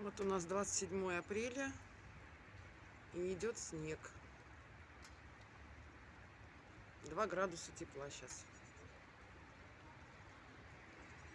Вот у нас 27 апреля и идет снег. 2 градуса тепла сейчас.